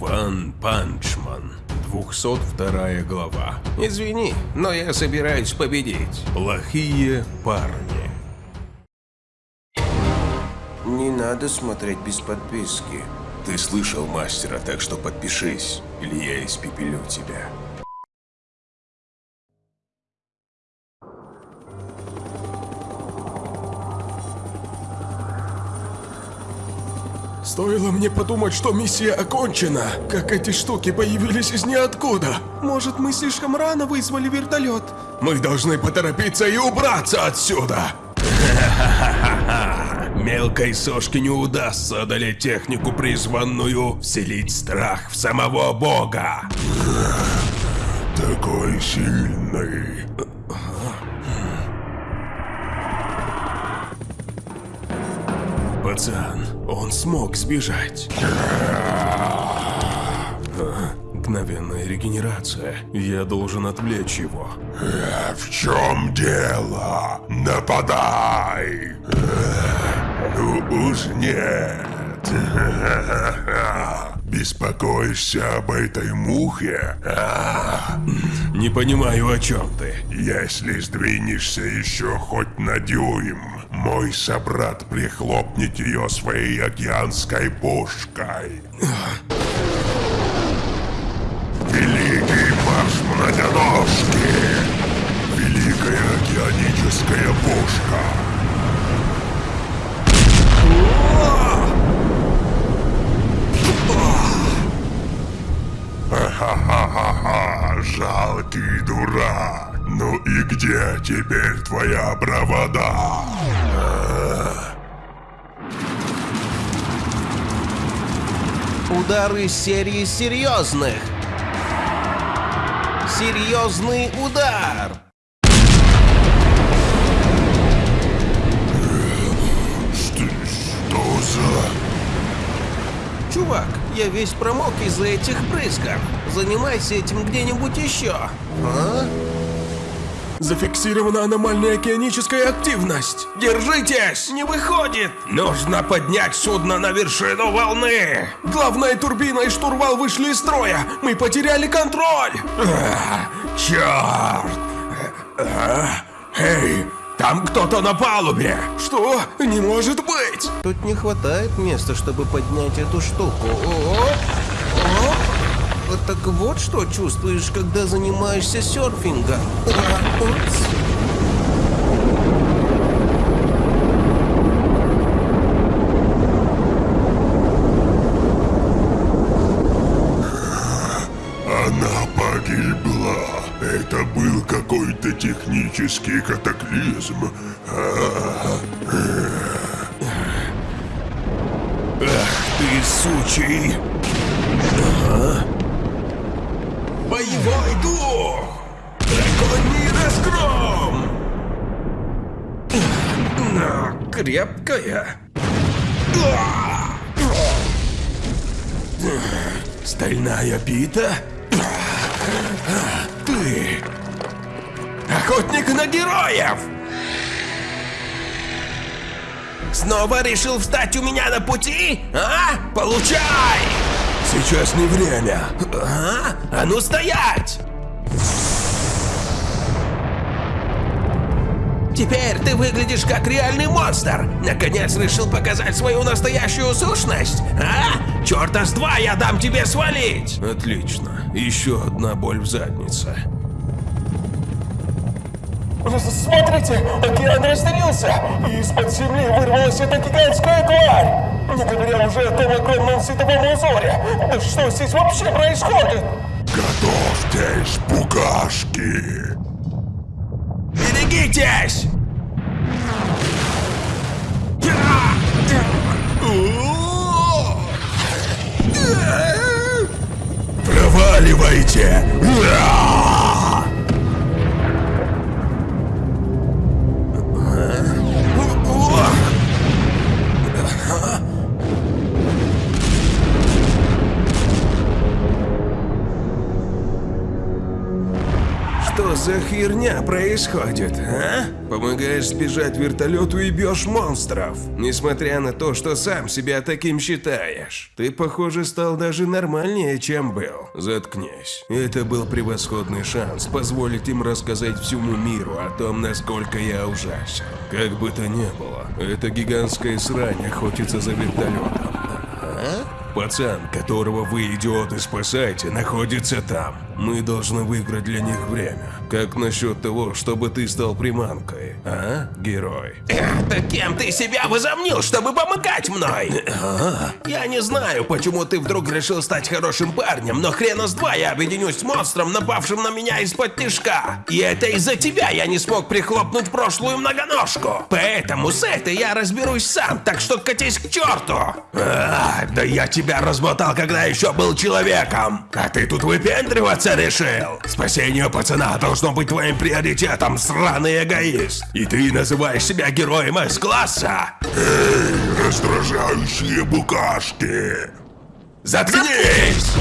One Punch Man. 202 глава. Извини, но я собираюсь победить. Плохие парни. Не надо смотреть без подписки. Ты слышал мастера, так что подпишись, или я испепелю тебя. Стоило мне подумать, что миссия окончена, как эти штуки появились из ниоткуда. Может, мы слишком рано вызвали вертолет? Мы должны поторопиться и убраться отсюда. Мелкой сошке не удастся одолеть технику, призванную вселить страх в самого бога. Такой сильный. Пацан, он смог сбежать. Мгновенная регенерация. Я должен отвлечь его. В чем дело? Нападай! Ну уж нет. Беспокоишься об этой мухе? А? Не понимаю, о чем ты. Если сдвинешься еще хоть на дюйм, мой собрат прихлопнет ее своей океанской пушкой. Великий марш многоножки! Великая океаническая пушка! Ха-ха-ха-ха, жалкий дурак! Ну и где теперь твоя бравада? Удар из серии серьезных. Серьезный удар. Что, что за... Чувак, я весь промок из-за этих брызгов. Занимайся этим где-нибудь еще. А? Зафиксирована аномальная океаническая активность. Держитесь! Не выходит. Нужно поднять судно на вершину волны! Главная турбина и штурвал вышли из строя! Мы потеряли контроль! А, черт! А, эй, там кто-то на палубе! Что? Не может быть! Тут не хватает места, чтобы поднять эту штуку. О, о. Вот Так вот что чувствуешь, когда занимаешься серфингом. А, упс. Она погибла. Это был какой-то технический катаклизм. А, Ты сучий! Боевой дух! Драконий разгром! Но крепкая. Стальная пита? Ты! Охотник на героев! Снова решил встать у меня на пути? А? Получай! Сейчас не время. А? А ну стоять! Теперь ты выглядишь как реальный монстр. Наконец решил показать свою настоящую сущность? А? Черта с два я дам тебе свалить! Отлично. Еще одна боль в заднице. Смотрите, океан разделился, и из-под земли вырвалась эта гигантская тварь! Не говоря уже о том огромном световом узоре. Да что здесь вообще происходит? Готовьтесь, букашки! Берегитесь! Проваливайте! Что за херня происходит, а? Помогаешь сбежать вертолету и бьешь монстров, несмотря на то, что сам себя таким считаешь. Ты, похоже, стал даже нормальнее, чем был. Заткнись. Это был превосходный шанс позволить им рассказать всему миру о том, насколько я ужасен. Как бы то ни было, эта гигантская срань охотится за вертолетом. Пацан, которого вы, идиоты, спасаете, находится там. Мы должны выиграть для них время. Как насчет того, чтобы ты стал приманкой, а, герой? Да кем ты себя возомнил, чтобы помогать мной? Я не знаю, почему ты вдруг решил стать хорошим парнем, но хрена с два я объединюсь с монстром, напавшим на меня из-под тишка. И это из-за тебя я не смог прихлопнуть прошлую многоножку. Поэтому с этой я разберусь сам, так что катись к черту. А, да я тебя размотал, когда еще был человеком. А ты тут выпендриваться решил? Спасение пацана должно быть твоим приоритетом, сраный эгоист. И ты называешь себя героем С-класса? Раздражающие букашки. Заткнись!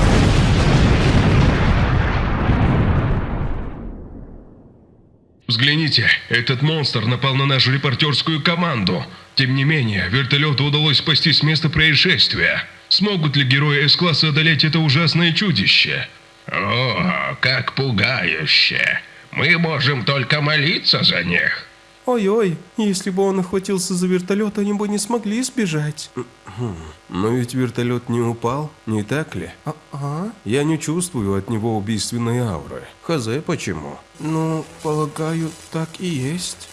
Взгляните, этот монстр напал на нашу репортерскую команду. Тем не менее, вертолету удалось спасти с места происшествия. Смогут ли герои С-класса одолеть это ужасное чудище? О, как пугающе. Мы можем только молиться за них. Ой-ой, если бы он охватился за вертолет, они бы не смогли сбежать. Но ведь вертолет не упал, не так ли? А-а. Я не чувствую от него убийственной ауры. Хз, почему? Ну, полагаю, так и есть.